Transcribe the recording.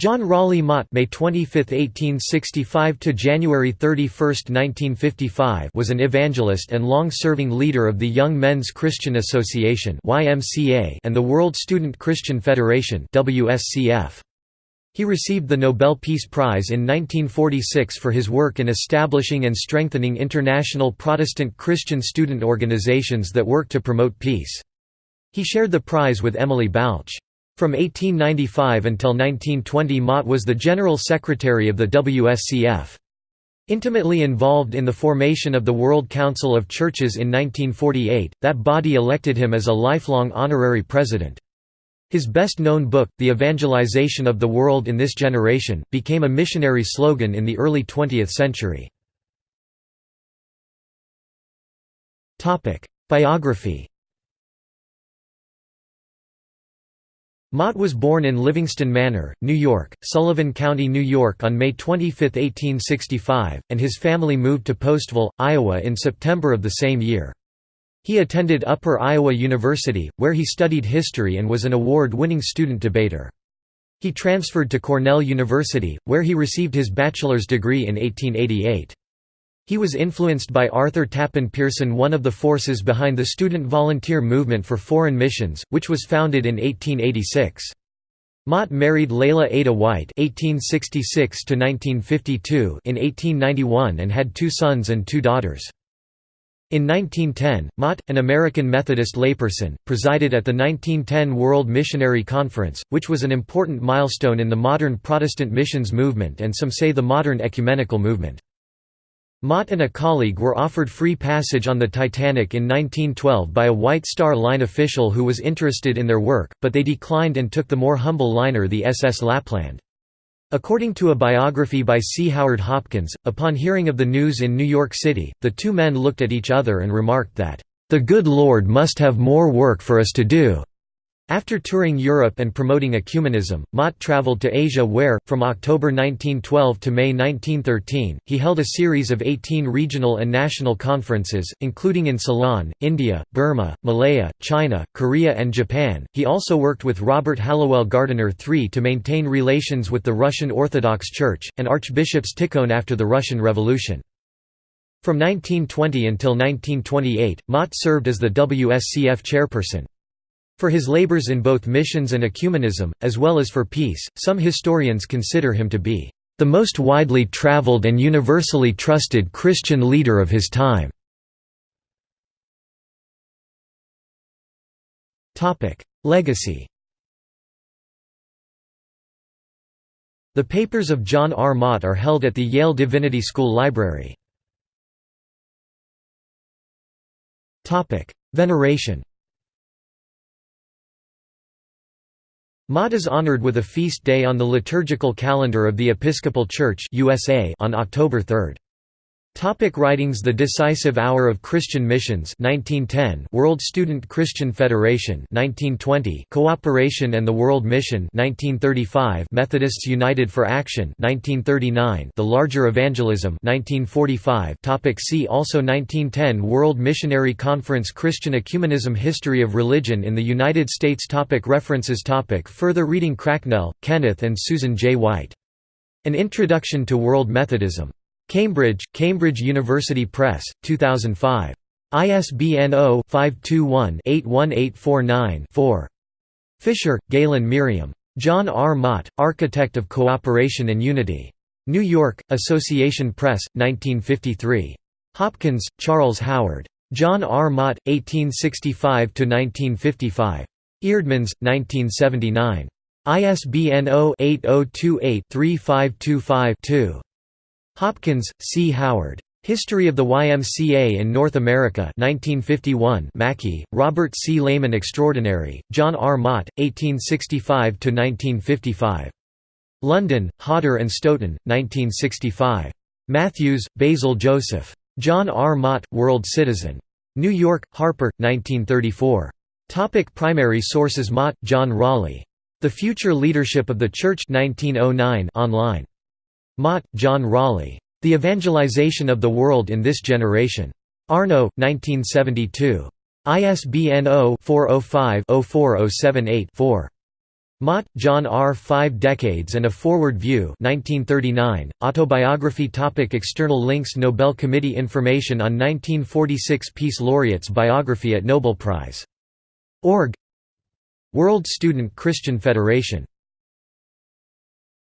John Raleigh Mott May 25, 1865 to January 31, 1955 was an evangelist and long-serving leader of the Young Men's Christian Association (YMCA) and the World Student Christian Federation (WSCF). He received the Nobel Peace Prize in 1946 for his work in establishing and strengthening international Protestant Christian student organizations that work to promote peace. He shared the prize with Emily Balch. From 1895 until 1920 Mott was the General Secretary of the WSCF. Intimately involved in the formation of the World Council of Churches in 1948, that body elected him as a lifelong honorary president. His best-known book, The Evangelization of the World in This Generation, became a missionary slogan in the early 20th century. Biography Mott was born in Livingston Manor, New York, Sullivan County, New York on May 25, 1865, and his family moved to Postville, Iowa in September of the same year. He attended Upper Iowa University, where he studied history and was an award-winning student debater. He transferred to Cornell University, where he received his bachelor's degree in 1888. He was influenced by Arthur Tappan Pierson one of the forces behind the student volunteer movement for foreign missions, which was founded in 1886. Mott married Leila Ada White (1866–1952) in 1891 and had two sons and two daughters. In 1910, Mott, an American Methodist layperson, presided at the 1910 World Missionary Conference, which was an important milestone in the modern Protestant missions movement and some say the modern ecumenical movement. Mott and a colleague were offered free passage on the Titanic in 1912 by a White Star Line official who was interested in their work, but they declined and took the more humble liner the SS Lapland. According to a biography by C. Howard Hopkins, upon hearing of the news in New York City, the two men looked at each other and remarked that, "...the good Lord must have more work for us to do." After touring Europe and promoting ecumenism, Mott traveled to Asia where, from October 1912 to May 1913, he held a series of 18 regional and national conferences, including in Ceylon, India, Burma, Malaya, China, Korea and Japan. He also worked with Robert Hallowell Gardiner III to maintain relations with the Russian Orthodox Church, and Archbishops Tikhon after the Russian Revolution. From 1920 until 1928, Mott served as the WSCF chairperson. For his labors in both missions and ecumenism, as well as for peace, some historians consider him to be the most widely traveled and universally trusted Christian leader of his time. Legacy The papers of John R. Mott are held at the Yale Divinity School Library. Veneration Mott is honored with a feast day on the liturgical calendar of the Episcopal Church USA on October 3. Topic writings The Decisive Hour of Christian Missions 1910 World Student Christian Federation 1920 Cooperation and the World Mission 1935 Methodists United for Action 1939 The Larger Evangelism 1945 topic See also 1910 World Missionary Conference Christian Ecumenism History of Religion in the United States topic References topic Further reading Cracknell, Kenneth and Susan J. White. An Introduction to World Methodism. Cambridge, Cambridge University Press, 2005. ISBN 0-521-81849-4. Fisher, Galen Merriam. John R. Mott, Architect of Cooperation and Unity. New York, Association Press, 1953. Hopkins, Charles Howard. John R. Mott, 1865–1955. Eerdmans, 1979. ISBN 0-8028-3525-2. Hopkins, C. Howard. History of the YMCA in North America 1951 Mackie, Robert C. Layman Extraordinary, John R. Mott, 1865–1955. London, Hodder and Stoughton, 1965. Matthews, Basil Joseph. John R. Mott, World Citizen. New York, Harper, 1934. Topic primary sources Mott, John Raleigh. The Future Leadership of the Church 1909 online. Mott, John Raleigh. The Evangelization of the World in This Generation. Arno, 1972. ISBN 0-405-04078-4. Mott, John R. Five Decades and a Forward View 1939, Autobiography topic External links Nobel Committee Information on 1946 Peace Laureates Biography at Nobel Prize. Org World Student Christian Federation